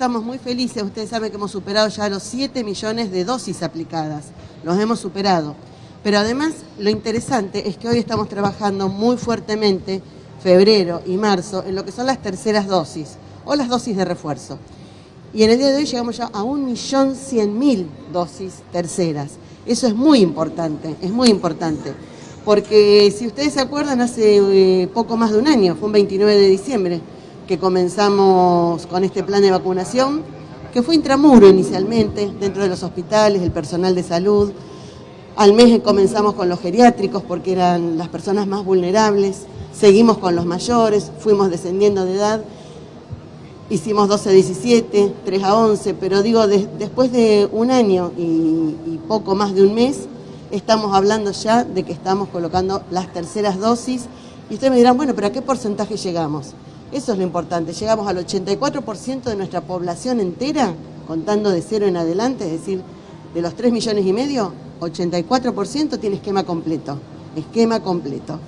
estamos muy felices, ustedes saben que hemos superado ya los 7 millones de dosis aplicadas, los hemos superado. Pero además lo interesante es que hoy estamos trabajando muy fuertemente, febrero y marzo, en lo que son las terceras dosis o las dosis de refuerzo. Y en el día de hoy llegamos ya a 1.100.000 dosis terceras. Eso es muy importante, es muy importante. Porque si ustedes se acuerdan, hace eh, poco más de un año, fue un 29 de diciembre, que comenzamos con este plan de vacunación, que fue intramuro inicialmente, dentro de los hospitales, el personal de salud. Al mes comenzamos con los geriátricos porque eran las personas más vulnerables, seguimos con los mayores, fuimos descendiendo de edad, hicimos 12 a 17, 3 a 11, pero digo, después de un año y, poco más de un mes, estamos hablando ya de que estamos colocando las terceras dosis y ustedes me dirán, bueno, pero ¿a qué porcentaje llegamos? Eso es lo importante, llegamos al 84% de nuestra población entera, contando de cero en adelante, es decir, de los 3 millones y medio, 84% tiene esquema completo, esquema completo.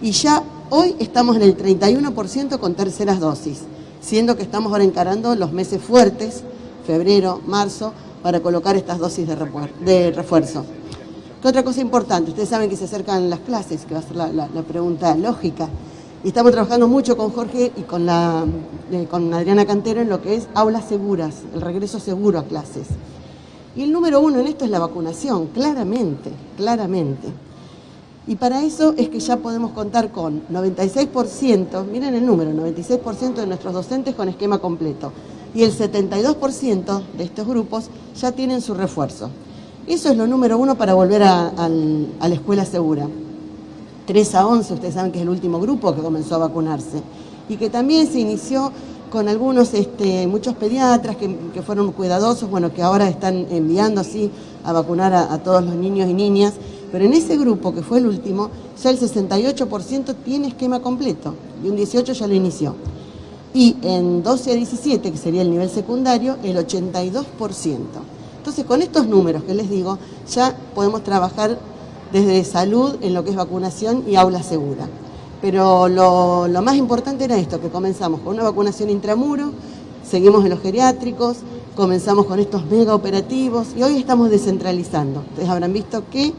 Y ya hoy estamos en el 31% con terceras dosis, siendo que estamos ahora encarando los meses fuertes, febrero, marzo, para colocar estas dosis de refuerzo. ¿Qué otra cosa importante? Ustedes saben que se acercan las clases, que va a ser la pregunta lógica. Y estamos trabajando mucho con Jorge y con, la, eh, con Adriana Cantero en lo que es aulas seguras, el regreso seguro a clases. Y el número uno en esto es la vacunación, claramente, claramente. Y para eso es que ya podemos contar con 96%, miren el número, 96% de nuestros docentes con esquema completo. Y el 72% de estos grupos ya tienen su refuerzo. Eso es lo número uno para volver a la escuela segura. 3 a 11, ustedes saben que es el último grupo que comenzó a vacunarse, y que también se inició con algunos, este, muchos pediatras que, fueron cuidadosos, bueno, que ahora están enviando así a vacunar a, todos los niños y niñas, pero en ese grupo que fue el último, ya el 68% tiene esquema completo, y un 18% ya lo inició. Y en 12 a 17, que sería el nivel secundario, el 82%. Entonces, con estos números que les digo, ya podemos trabajar desde salud en lo que es vacunación y aula segura. Pero lo, más importante era esto, que comenzamos con una vacunación intramuro, seguimos en los geriátricos, comenzamos con estos mega operativos y hoy estamos descentralizando. Ustedes habrán visto que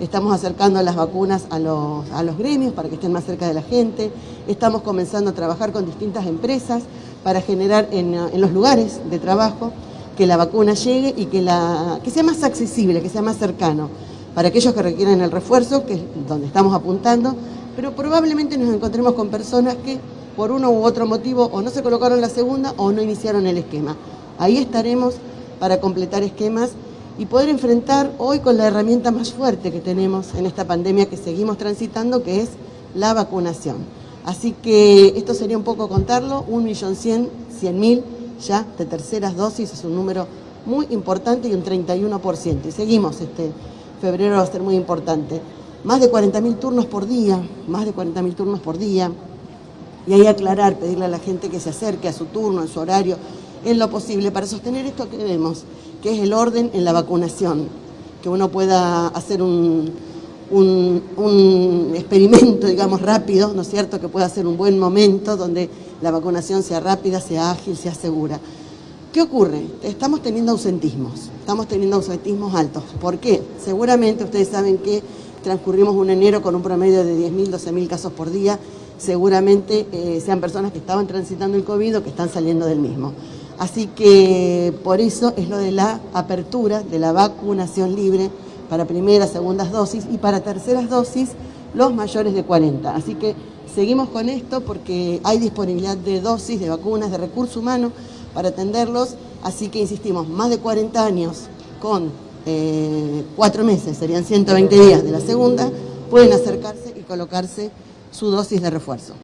estamos acercando las vacunas a los, gremios para que estén más cerca de la gente, estamos comenzando a trabajar con distintas empresas para generar en, los lugares de trabajo que la vacuna llegue y que sea más accesible, que sea más cercano para aquellos que requieren el refuerzo, que es donde estamos apuntando, pero probablemente nos encontremos con personas que por uno u otro motivo o no se colocaron la segunda o no iniciaron el esquema. Ahí estaremos para completar esquemas y poder enfrentar hoy con la herramienta más fuerte que tenemos en esta pandemia que seguimos transitando, que es la vacunación. Así que esto sería un poco contarlo, 1.100.000 ya de terceras dosis, es un número muy importante y un 31%. Y seguimos este, febrero va a ser muy importante. Más de 40.000 turnos por día, más de 40.000 turnos por día. Y ahí aclarar, pedirle a la gente que se acerque a su turno, en su horario, en lo posible, para sostener esto que vemos, que es el orden en la vacunación, que uno pueda hacer un, un, un, experimento, digamos, rápido, ¿no es cierto?, que pueda ser un buen momento donde la vacunación sea rápida, sea ágil, sea segura. ¿Qué ocurre? Estamos teniendo ausentismos, estamos teniendo ausentismos altos. ¿Por qué? Seguramente ustedes saben que transcurrimos un enero con un promedio de 10.000, 12.000 casos por día, seguramente eh, sean personas que estaban transitando el COVID o que están saliendo del mismo. Así que por eso es lo de la apertura de la vacunación libre para primeras, segundas dosis y para terceras dosis los mayores de 40. Así que seguimos con esto porque hay disponibilidad de dosis, de vacunas, de recurso humano para atenderlos, así que insistimos, más de 40 años con eh, cuatro meses, serían 120 días de la segunda, pueden acercarse y colocarse su dosis de refuerzo.